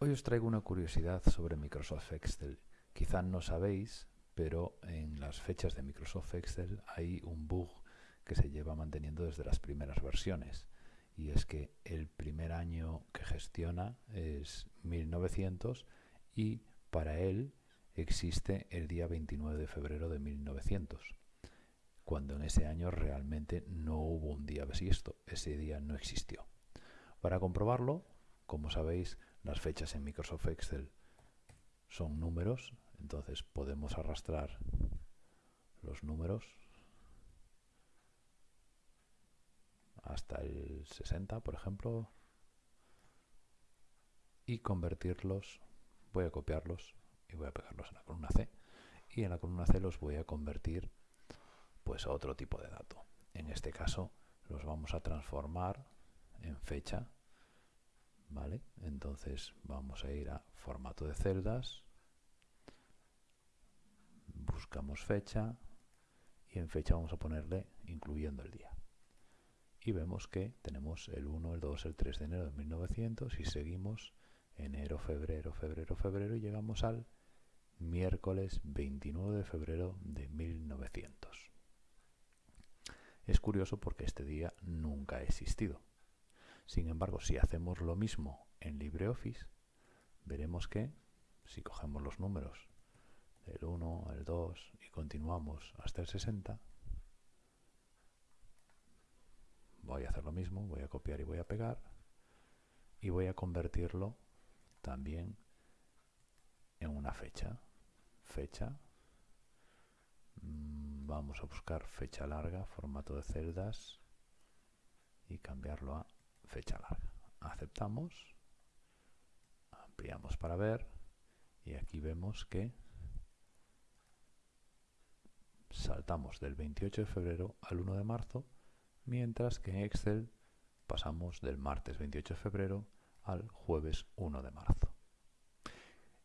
Hoy os traigo una curiosidad sobre Microsoft Excel. Quizá no sabéis, pero en las fechas de Microsoft Excel hay un bug que se lleva manteniendo desde las primeras versiones. Y es que el primer año que gestiona es 1900 y para él existe el día 29 de febrero de 1900 cuando en ese año realmente no hubo un día bisiesto, ese día no existió. Para comprobarlo, como sabéis, las fechas en Microsoft Excel son números, entonces podemos arrastrar los números hasta el 60, por ejemplo, y convertirlos, voy a copiarlos y voy a pegarlos en la columna C, y en la columna C los voy a convertir pues a otro tipo de dato. En este caso los vamos a transformar en fecha ¿vale? Entonces vamos a ir a formato de celdas, buscamos fecha y en fecha vamos a ponerle incluyendo el día. Y vemos que tenemos el 1, el 2, el 3 de enero de 1900 y seguimos enero, febrero, febrero, febrero y llegamos al miércoles 29 de febrero de 1900. Es curioso porque este día nunca ha existido. Sin embargo, si hacemos lo mismo en LibreOffice, veremos que si cogemos los números del 1 al 2 y continuamos hasta el 60, voy a hacer lo mismo, voy a copiar y voy a pegar y voy a convertirlo también en una fecha. Fecha. Mm, vamos a buscar fecha larga, formato de celdas y cambiarlo a fecha larga. Aceptamos, ampliamos para ver y aquí vemos que saltamos del 28 de febrero al 1 de marzo, mientras que en Excel pasamos del martes 28 de febrero al jueves 1 de marzo.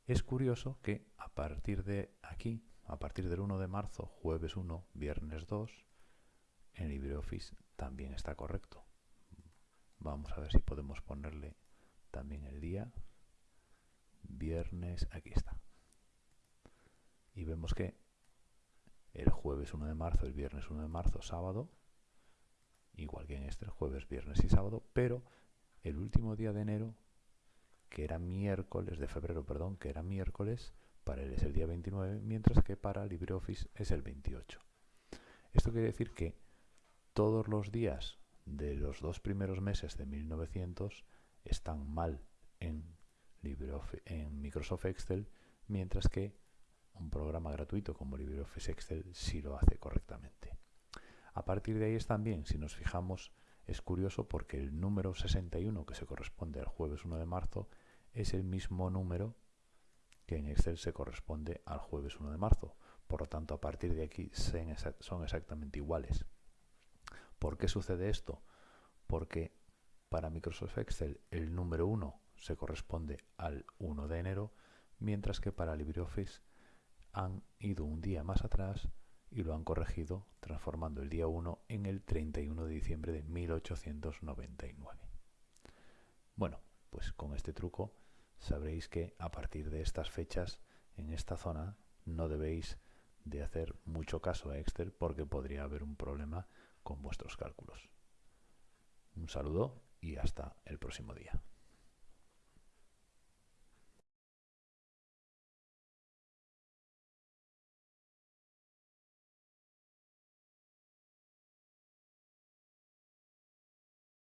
Es curioso que a partir de aquí, a partir del 1 de marzo, jueves 1, viernes 2, en LibreOffice también está correcto. Vamos a ver si podemos ponerle también el día. Viernes, aquí está. Y vemos que el jueves 1 de marzo, el viernes 1 de marzo, sábado, igual que en este, jueves, viernes y sábado, pero el último día de enero, que era miércoles, de febrero, perdón, que era miércoles, para él es el día 29, mientras que para LibreOffice es el 28. Esto quiere decir que todos los días de los dos primeros meses de 1900 están mal en, en Microsoft Excel, mientras que un programa gratuito como LibreOffice Excel sí lo hace correctamente. A partir de ahí es también, si nos fijamos, es curioso porque el número 61 que se corresponde al jueves 1 de marzo es el mismo número que en Excel se corresponde al jueves 1 de marzo. Por lo tanto, a partir de aquí son exactamente iguales. ¿Por qué sucede esto? Porque para Microsoft Excel el número 1 se corresponde al 1 de enero, mientras que para LibreOffice han ido un día más atrás y lo han corregido transformando el día 1 en el 31 de diciembre de 1899. Bueno, pues con este truco sabréis que a partir de estas fechas en esta zona no debéis de hacer mucho caso a Excel porque podría haber un problema con vuestros cálculos. Un saludo y hasta el próximo día.